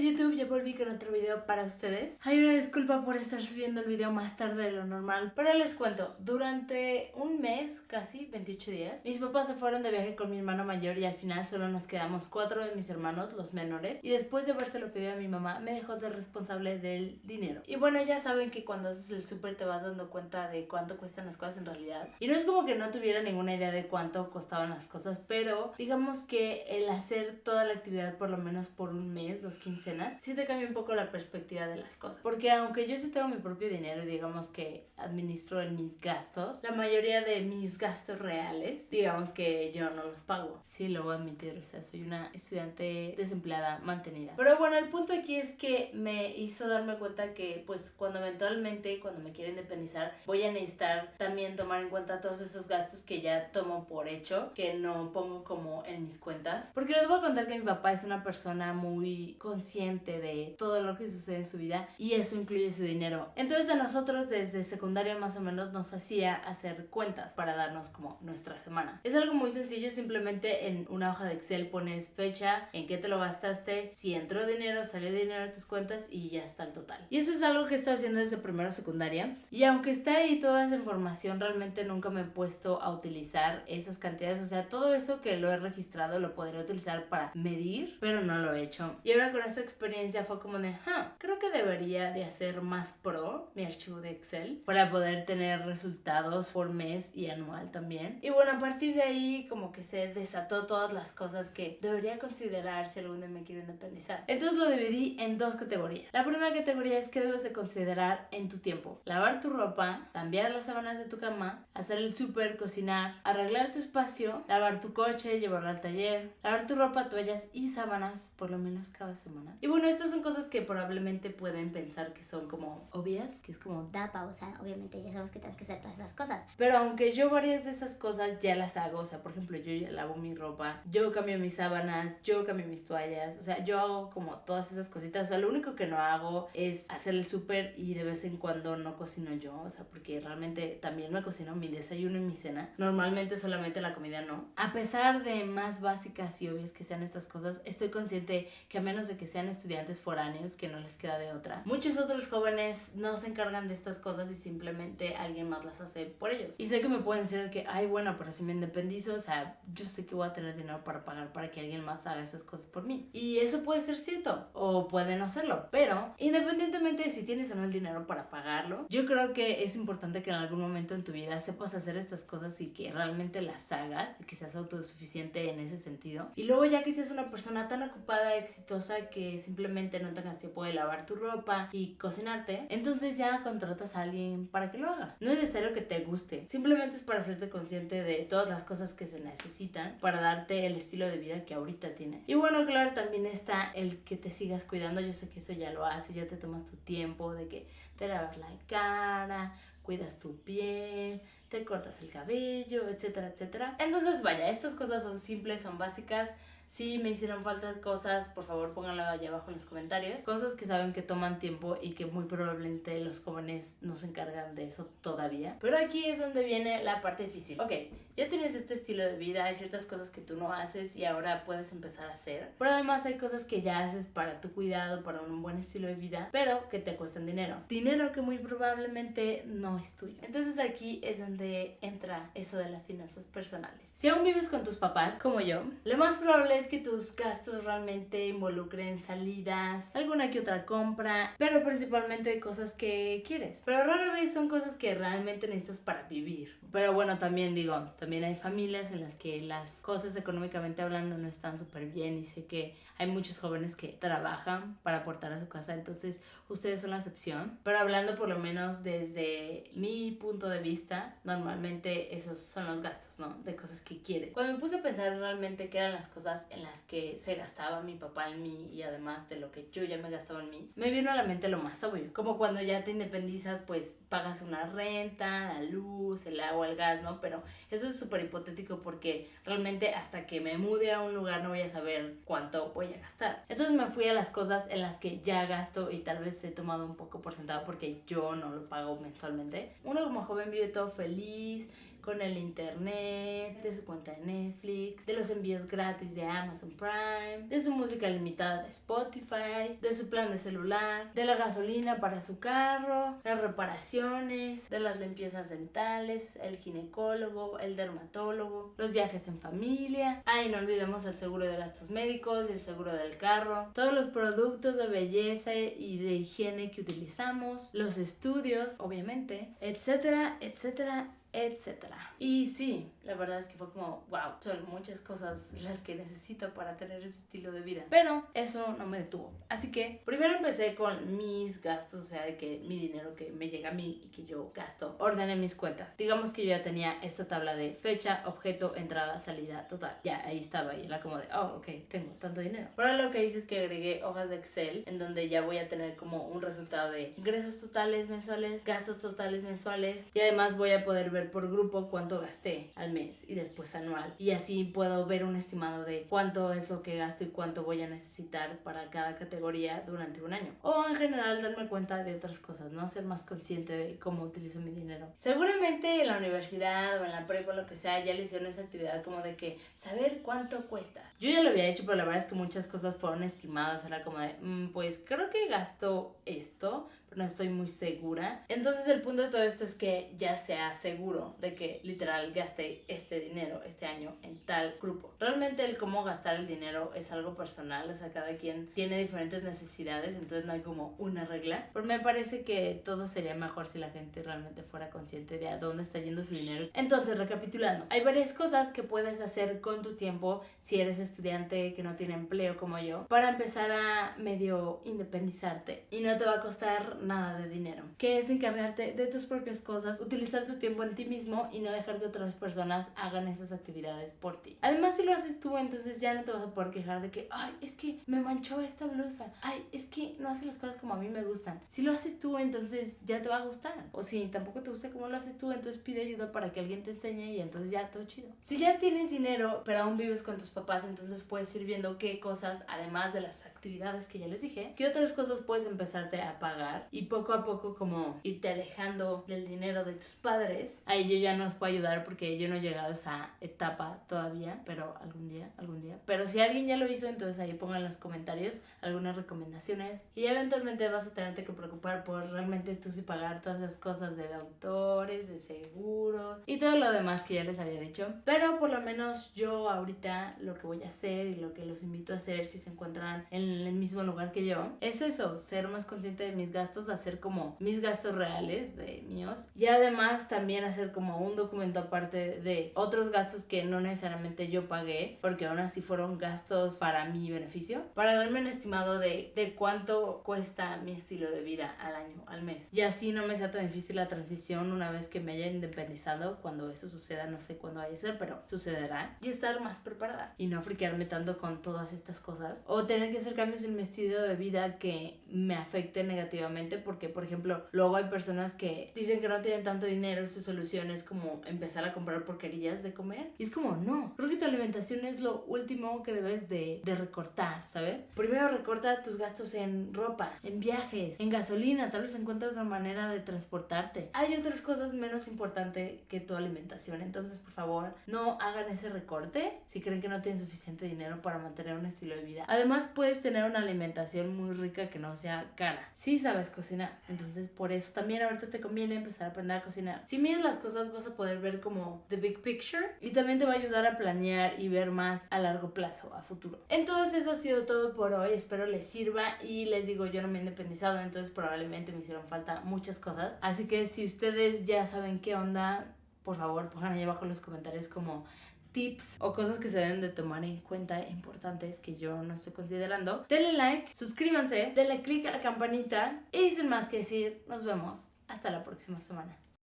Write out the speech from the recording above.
YouTube, ya volví con otro video para ustedes. Hay una disculpa por estar subiendo el video más tarde de lo normal, pero les cuento, durante un mes, casi 28 días, mis papás se fueron de viaje con mi hermano mayor y al final solo nos quedamos cuatro de mis hermanos, los menores, y después de haberse lo pedido a mi mamá, me dejó de responsable del dinero. Y bueno, ya saben que cuando haces el súper te vas dando cuenta de cuánto cuestan las cosas en realidad. Y no es como que no tuviera ninguna idea de cuánto costaban las cosas, pero digamos que el hacer toda la actividad por lo menos por un mes, los 15 mencionas, sí te cambia un poco la perspectiva de las cosas. Porque aunque yo sí tengo mi propio dinero y digamos que administro en mis gastos, la mayoría de mis gastos reales, digamos que yo no los pago. Sí, lo voy a admitir, o sea, soy una estudiante desempleada, mantenida. Pero bueno, el punto aquí es que me hizo darme cuenta que pues cuando eventualmente, cuando me quiero independizar, voy a necesitar también tomar en cuenta todos esos gastos que ya tomo por hecho, que no pongo como en mis cuentas. Porque les voy a contar que mi papá es una persona muy consciente de todo lo que sucede en su vida y eso incluye su dinero. Entonces a nosotros desde secundaria más o menos nos hacía hacer cuentas para darnos como nuestra semana. Es algo muy sencillo, simplemente en una hoja de Excel pones fecha, en qué te lo gastaste, si entró dinero, salió dinero de tus cuentas y ya está el total. Y eso es algo que estoy haciendo desde primero secundaria y aunque está ahí toda esa información, realmente nunca me he puesto a utilizar esas cantidades, o sea, todo eso que lo he registrado lo podría utilizar para medir, pero no lo he hecho. Y ahora con esta experiencia fue como de, ah, creo que debería de hacer más pro mi archivo de Excel para poder tener resultados por mes y anual también. Y bueno, a partir de ahí como que se desató todas las cosas que debería considerar si algún día me quiero independizar. Entonces lo dividí en dos categorías. La primera categoría es que debes de considerar en tu tiempo. Lavar tu ropa, cambiar las sábanas de tu cama, hacer el súper, cocinar, arreglar tu espacio, lavar tu coche, llevarlo al taller, lavar tu ropa, toallas y sábanas por lo menos cada semana. Y bueno, estas son cosas que probablemente pueden pensar que son como obvias, que es como Da pausa, obviamente ya sabemos que tienes que hacer todas esas cosas. pero aunque yo varias de esas cosas ya las hago, o sea, por ejemplo, yo ya lavo mi ropa, yo cambio mis sábanas, yo cambio mis toallas, o sea, yo hago como todas esas cositas, o sea, lo único que no hago es hacer el súper y de vez en cuando no cocino yo, o sea, porque realmente también me cocino mi desayuno y mi cena, normalmente solamente la comida no. A pesar de más básicas y obvias que sean estas cosas, estoy consciente que a menos de que sean estudiantes foráneos, que no les queda de otra, muchos otros jóvenes no se encargan de estas cosas y simplemente alguien más las hace por ellos. Y sé que me pueden decir de que, ay, bueno, pero si me independizo, o sea, yo sé que voy a tener dinero para pagar para que alguien más haga esas cosas por mí. Y eso puede ser cierto, o puede no serlo, pero independientemente de si tienes o no el dinero para pagarlo, yo creo que es importante que en algún momento en tu vida sepas hacer estas cosas y que realmente las hagas, que seas autosuficiente en ese sentido. Y luego ya que seas una persona tan ocupada, exitosa, que simplemente no tengas tiempo de lavar tu ropa y cocinarte, entonces ya contratas a alguien para que lo haga. No es necesario que te guste, simplemente es para hacerte consciente de todas las cosas que se necesitan para darte el estilo de vida que ahorita tienes. Y bueno, claro, también está el que te sigas cuidando. Yo sé que eso ya lo haces, ya te tomas tu tiempo de que te lavas la cara, cuidas tu piel, te cortas el cabello, etcétera, etcétera. Entonces, vaya, estas cosas son simples, son básicas. Si me hicieron falta cosas, por favor pónganlo allá abajo en los comentarios. Cosas que saben que toman tiempo y que muy probablemente los jóvenes no se encargan de eso todavía. Pero aquí es donde viene la parte difícil. Ok, ya tienes este estilo de vida, hay ciertas cosas que tú no haces y ahora puedes empezar a hacer. Pero además hay cosas que ya haces para tu cuidado, para un buen estilo de vida, pero que te cuestan dinero. Dinero que muy probablemente no es tuyo. Entonces aquí es donde entra eso de las finanzas personales. Si aún vives con tus papás, como yo, lo más probable es que tus gastos realmente involucren salidas, alguna que otra compra, pero principalmente cosas que quieres. Pero rara vez son cosas que realmente necesitas para vivir. Pero bueno, también digo, también hay familias en las que las cosas económicamente hablando no están súper bien y sé que hay muchos jóvenes que trabajan para aportar a su casa, entonces ustedes son la excepción. Pero hablando por lo menos desde mi punto de vista, normalmente esos son los gastos, ¿no? De cosas que quieres. Cuando me puse a pensar realmente qué eran las cosas en las que se gastaba mi papá en mí y además de lo que yo ya me gastaba en mí, me vino a la mente lo más obvio. Como cuando ya te independizas, pues pagas una renta, la luz, el agua, el gas, ¿no? Pero eso es súper hipotético porque realmente hasta que me mude a un lugar no voy a saber cuánto voy a gastar. Entonces me fui a las cosas en las que ya gasto y tal vez he tomado un poco por sentado porque yo no lo pago mensualmente. Uno como joven vive todo feliz, con el internet, de su cuenta de Netflix, de los envíos gratis de Amazon Prime, de su música limitada de Spotify, de su plan de celular, de la gasolina para su carro, las reparaciones, de las limpiezas dentales, el ginecólogo, el dermatólogo, los viajes en familia. Ay, no olvidemos el seguro de gastos médicos y el seguro del carro, todos los productos de belleza y de higiene que utilizamos, los estudios, obviamente, etcétera, etcétera, etcétera. Y sí, la verdad es que fue como, wow, son muchas cosas las que necesito para tener ese estilo de vida. Pero eso no me detuvo. Así que primero empecé con mis gastos, o sea, de que mi dinero que me llega a mí y que yo gasto, ordené mis cuentas. Digamos que yo ya tenía esta tabla de fecha, objeto, entrada, salida, total. Ya, ahí estaba y era como de, oh, ok, tengo tanto dinero. Ahora lo que hice es que agregué hojas de Excel en donde ya voy a tener como un resultado de ingresos totales mensuales, gastos totales mensuales y además voy a poder ver por grupo cuánto gasté al mes y después anual. Y así puedo ver un estimado de cuánto es lo que gasto y cuánto voy a necesitar para cada categoría durante un año. O en general darme cuenta de otras cosas, ¿no? Ser más consciente de cómo utilizo mi dinero. Seguramente en la universidad o en la prepa o lo que sea ya le hicieron esa actividad como de que saber cuánto cuesta. Yo ya lo había hecho, pero la verdad es que muchas cosas fueron estimadas. Era como de, mm, pues creo que gasto esto, no estoy muy segura. Entonces el punto de todo esto es que ya sea seguro de que literal gaste este dinero este año en tal grupo. Realmente el cómo gastar el dinero es algo personal, o sea, cada quien tiene diferentes necesidades, entonces no hay como una regla. Pero me parece que todo sería mejor si la gente realmente fuera consciente de a dónde está yendo su dinero. Entonces, recapitulando, hay varias cosas que puedes hacer con tu tiempo si eres estudiante que no tiene empleo como yo, para empezar a medio independizarte y no te va a costar nada de dinero, que es encargarte de tus propias cosas, utilizar tu tiempo en ti mismo y no dejar que otras personas hagan esas actividades por ti. Además, si lo haces tú, entonces ya no te vas a poder quejar de que, ay, es que me manchó esta blusa, ay, es que no hace las cosas como a mí me gustan. Si lo haces tú, entonces ya te va a gustar. O si tampoco te gusta como lo haces tú, entonces pide ayuda para que alguien te enseñe y entonces ya todo chido. Si ya tienes dinero, pero aún vives con tus papás, entonces puedes ir viendo qué cosas, además de las actividades que ya les dije, qué otras cosas puedes empezarte a pagar y poco a poco como irte alejando del dinero de tus padres. Ahí yo ya no os puedo ayudar porque yo no he llegado a esa etapa todavía, pero algún día, algún día. Pero si alguien ya lo hizo, entonces ahí pongan en los comentarios algunas recomendaciones y eventualmente vas a tenerte que preocupar por realmente tú sí pagar todas esas cosas de doctores, de seguros y todo lo demás que ya les había dicho. Pero por lo menos yo ahorita lo que voy a hacer y lo que los invito a hacer si se encuentran en el mismo lugar que yo es eso, ser más consciente de mis gastos, hacer como mis gastos reales de míos y además también hacer como un documento aparte de otros gastos que no necesariamente yo pagué porque aún así fueron gastos para mi beneficio para darme un estimado de, de cuánto cuesta mi estilo de vida al año, al mes. Y así no me sea tan difícil la transición una vez que me haya independizado cuando eso suceda, no sé cuándo vaya a ser, pero sucederá y estar más preparada y no friquearme tanto con todas estas cosas o tener que hacer cambios en mi estilo de vida que me afecten negativamente porque, por ejemplo, luego hay personas que dicen que no tienen tanto dinero y su solución es como empezar a comprar porquerillas de comer. Y es como, no, creo que tu alimentación es lo último que debes de, de recortar, ¿sabes? Primero recorta tus gastos en ropa, en viajes, en gasolina, tal vez encuentres otra manera de transportarte. Hay otras cosas menos importantes que tu alimentación, entonces por favor no hagan ese recorte si creen que no tienen suficiente dinero para mantener un estilo de vida. Además puedes tener una alimentación muy rica que no sea cara. Si sabes cocinar. Entonces, por eso también ahorita te conviene empezar a aprender a cocinar. Si miras las cosas, vas a poder ver como the big picture y también te va a ayudar a planear y ver más a largo plazo, a futuro. Entonces, eso ha sido todo por hoy. Espero les sirva y les digo, yo no me he independizado, entonces probablemente me hicieron falta muchas cosas. Así que si ustedes ya saben qué onda, por favor, pongan ahí abajo en los comentarios como tips o cosas que se deben de tomar en cuenta importantes que yo no estoy considerando. Denle like, suscríbanse, denle click a la campanita y sin más que decir, nos vemos hasta la próxima semana.